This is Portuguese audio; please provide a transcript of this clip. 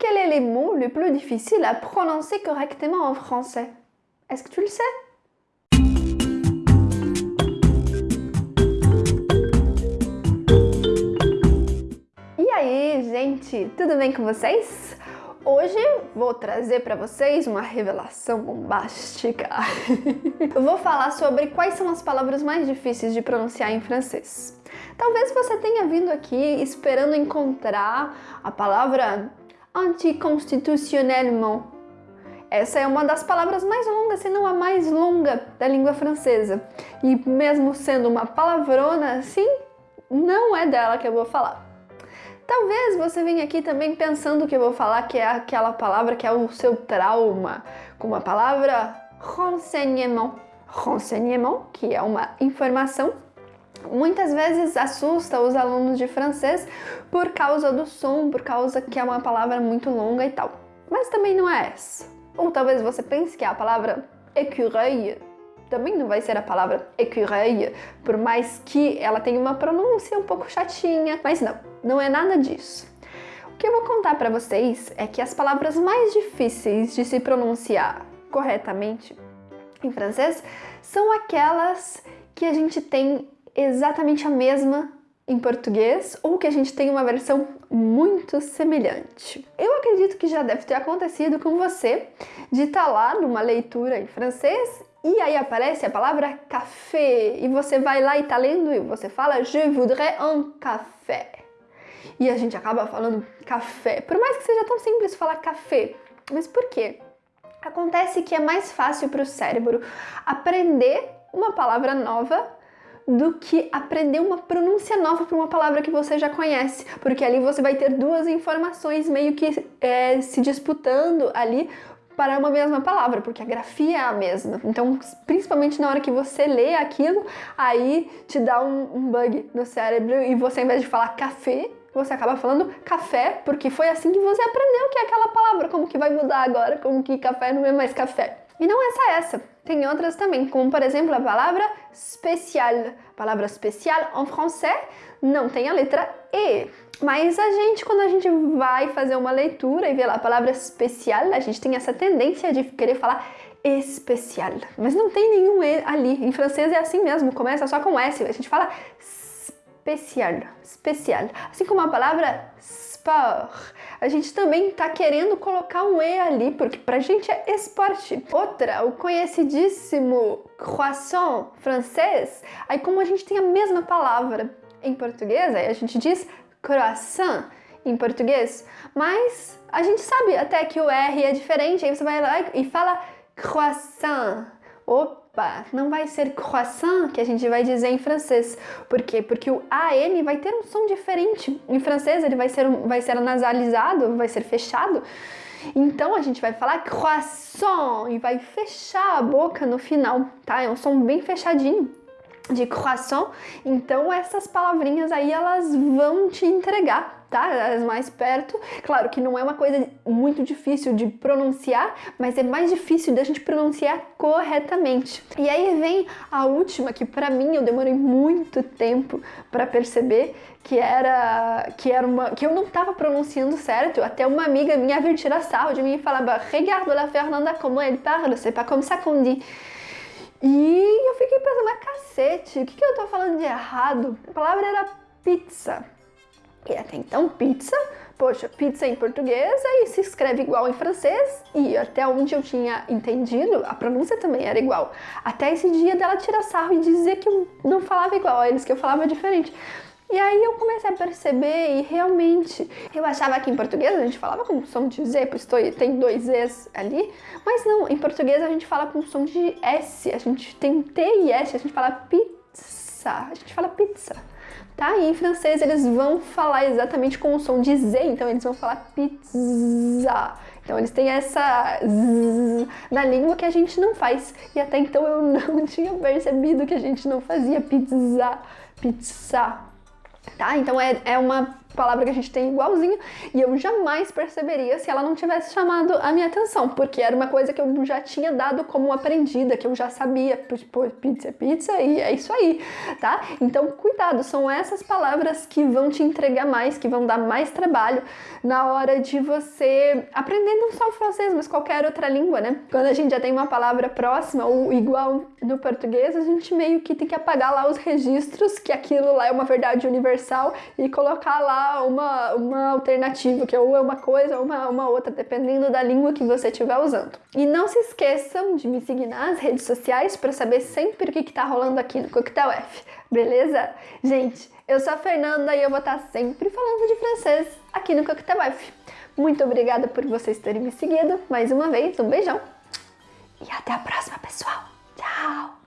Quel est le mot le plus difficile à prononcer correctement en français Est-ce que tu le sais E aí, gente, tudo bem com vocês? Hoje vou trazer para vocês uma revelação bombástica. Eu vou falar sobre quais são as palavras mais difíceis de pronunciar em francês. Talvez você tenha vindo aqui esperando encontrar a palavra anticonstitutionnellement. Essa é uma das palavras mais longas, se não a mais longa da língua francesa. E mesmo sendo uma palavrona assim, não é dela que eu vou falar. Talvez você venha aqui também pensando que eu vou falar que é aquela palavra que é o seu trauma, como a palavra renseignement. Renseignement, que é uma informação, muitas vezes assusta os alunos de francês por causa do som, por causa que é uma palavra muito longa e tal. Mas também não é essa. Ou talvez você pense que a palavra écureuil, também não vai ser a palavra écureuil, por mais que ela tenha uma pronúncia um pouco chatinha, mas não, não é nada disso. O que eu vou contar para vocês é que as palavras mais difíceis de se pronunciar corretamente em francês são aquelas que a gente tem exatamente a mesma em português ou que a gente tem uma versão muito semelhante. Eu acredito que já deve ter acontecido com você de estar tá lá numa leitura em francês e aí aparece a palavra café e você vai lá e tá lendo e você fala Je voudrais un café. E a gente acaba falando café, por mais que seja tão simples falar café. Mas por quê? Acontece que é mais fácil para o cérebro aprender uma palavra nova do que aprender uma pronúncia nova para uma palavra que você já conhece, porque ali você vai ter duas informações meio que é, se disputando ali para uma mesma palavra, porque a grafia é a mesma. Então, principalmente na hora que você lê aquilo, aí te dá um, um bug no cérebro e você, ao invés de falar café, você acaba falando café, porque foi assim que você aprendeu que é aquela palavra. Como que vai mudar agora? Como que café não é mais café? E não é só essa, tem outras também, como por exemplo a palavra especial. A palavra especial em francês não tem a letra E. Mas a gente, quando a gente vai fazer uma leitura e vê lá a palavra especial, a gente tem essa tendência de querer falar especial. Mas não tem nenhum E ali. Em francês é assim mesmo, começa só com S. A gente fala especial, especial. Assim como a palavra sport. A gente também está querendo colocar um E ali, porque pra gente é esporte. Outra, o conhecidíssimo croissant francês. Aí como a gente tem a mesma palavra em português, aí a gente diz croissant em português, mas a gente sabe até que o R é diferente, aí você vai lá e fala croissant. Não vai ser croissant que a gente vai dizer em francês. Por quê? Porque o AN vai ter um som diferente. Em francês ele vai ser, vai ser nasalizado, vai ser fechado. Então a gente vai falar croissant e vai fechar a boca no final, tá? É um som bem fechadinho de croissant. Então essas palavrinhas aí elas vão te entregar, tá? As mais perto. Claro que não é uma coisa muito difícil de pronunciar, mas é mais difícil da gente pronunciar corretamente. E aí vem a última que para mim eu demorei muito tempo para perceber que era que era uma que eu não estava pronunciando certo. Até uma amiga minha vir tirar sarro de mim e falava: "Regarde la Fernanda como elle parle, c'est pas comme ça qu'on dit". E eu fiquei pensando, mas cacete, o que, que eu tô falando de errado? A palavra era pizza. Até então, pizza, poxa, pizza em português, aí se escreve igual em francês, e até onde eu tinha entendido, a pronúncia também era igual. Até esse dia dela tirar sarro e dizer que eu não falava igual a eles, que eu falava diferente. E aí eu comecei a perceber e realmente eu achava que em português a gente falava com som de Z, pois tem dois Zs ali, mas não, em português a gente fala com som de S, a gente tem T e S, a gente fala pizza, a gente fala pizza, tá? E em francês eles vão falar exatamente com o som de Z, então eles vão falar pizza. Então eles têm essa z na língua que a gente não faz. E até então eu não tinha percebido que a gente não fazia pizza, pizza, tá? Então é, é uma palavra que a gente tem igualzinho, e eu jamais perceberia se ela não tivesse chamado a minha atenção, porque era uma coisa que eu já tinha dado como aprendida, que eu já sabia, tipo, pizza pizza e é isso aí, tá? Então, cuidado, são essas palavras que vão te entregar mais, que vão dar mais trabalho na hora de você aprender não só o francês, mas qualquer outra língua, né? Quando a gente já tem uma palavra próxima ou igual no português, a gente meio que tem que apagar lá os registros que aquilo lá é uma verdade universal e colocar lá uma, uma alternativa, que ou é uma coisa ou uma, uma outra, dependendo da língua que você estiver usando. E não se esqueçam de me seguir nas redes sociais para saber sempre o que está rolando aqui no Coquetel F, beleza? Gente, eu sou a Fernanda e eu vou estar tá sempre falando de francês aqui no Coquetel F. Muito obrigada por vocês terem me seguido mais uma vez, um beijão e até a próxima, pessoal! Tchau!